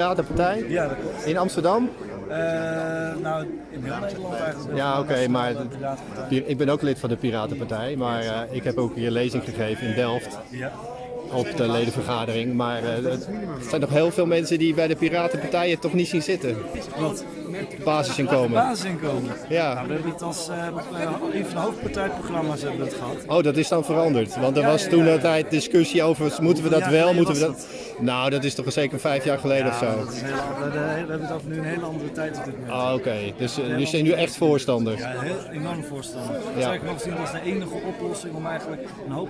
Piratenpartij Ja, dat klopt. in Amsterdam. Eh, nou, in heel Nederland eigenlijk. Ja, oké, maar De ik ben ook lid van de Piratenpartij, maar eh, ik heb ook hier lezing gegeven in Delft Ja. op de ledenvergadering. Maar eh, er zijn nog heel veel mensen die bij de Piratenpartij het toch niet zien zitten. Wat? Basisinkomen. Basisinkomen. Ja. Nou, we hebben het als eh, eh, een van de hoofdpartijprogramma's hebben we het gehad. Oh, dat is dan veranderd. Want er Ja, was ja, toen ja. een tijd discussie over, moeten we dat wel, moeten we dat... Nou, dat is toch zeker vijf jaar geleden of zo. dat is we hebben het over nu een hele andere tijd op dit moment. Ah, oké. Dus uh, jullie zijn nu echt voorstander. Ja, heel enorm voorstander. Ja. Zou ik nog zien als de enige oplossing om eigenlijk een hoop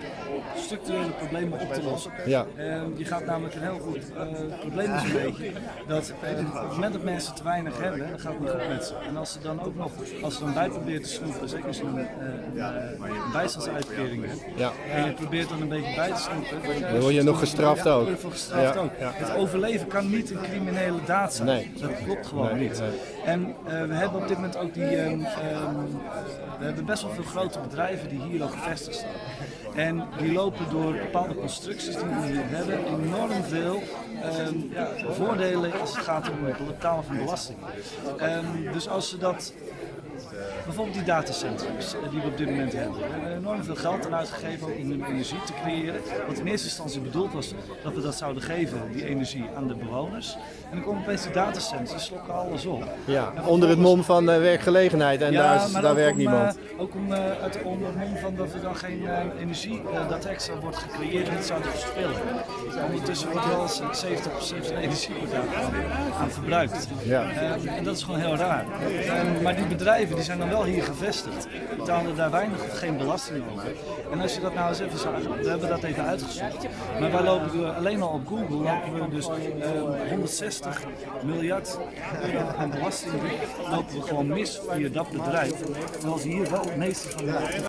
structurele problemen op te lossen. Ja. Ehm, je gaat namelijk een heel goed eh, probleem is een beetje dat eh, op het moment dat mensen te weinig hebben, dan gaat het niet goed met ze. En als ze dan ook nog, als ze dan bij proberen te snoepen, zeker als je een, eh, een, eh, bijstandsuitkering hebt, Ja. en je probeert dan een beetje bij te snoepen, Dan word je nog gestraft ja, ook. Ja, ook. Het overleven kan niet een criminele daad zijn. Nee. Dat klopt gewoon Nee, niet. En eh, we hebben op dit moment ook die. ehm, ehm, we hebben best wel veel grote bedrijven die hier ook gevestigd staan. En die lopen door bepaalde constructies die we hier hebben enorm veel ehm, ja, voordelen als het gaat om het betalen van belasting. Dus als ze dat Bijvoorbeeld die datacentrums eh, die we op dit moment hebben. We hebben enorm veel geld aan uitgegeven om energie te creëren. Wat in eerste instantie bedoeld was dat we dat zouden geven, die energie, aan de bewoners. En dan komen opeens die datacentrums, die slokken alles op. Ja, onder het mom van eh, werkgelegenheid en daar, is- daar werkt om, niemand. eh, ook om, uit, onder het mom van dat er dan geen energie, dat extra wordt gecreëerd en het zouden verspillen. Ondertussen wordt wel eens 70% van de energie aan, verbruikt. Ja. Eh, en dat is gewoon heel raar. Eh, maar die bedrijven die zijn dan wel hier gevestigd, betalen daar weinig of geen belasting over. En als je dat nou eens even zag, we hebben dat even uitgezocht. Maar wij lopen door- alleen al op Google lopen we dus eh, 160 miljard euro aan belasting lopen we gewoon mis via dat bedrijf. Terwijl ze hier wel het meeste van de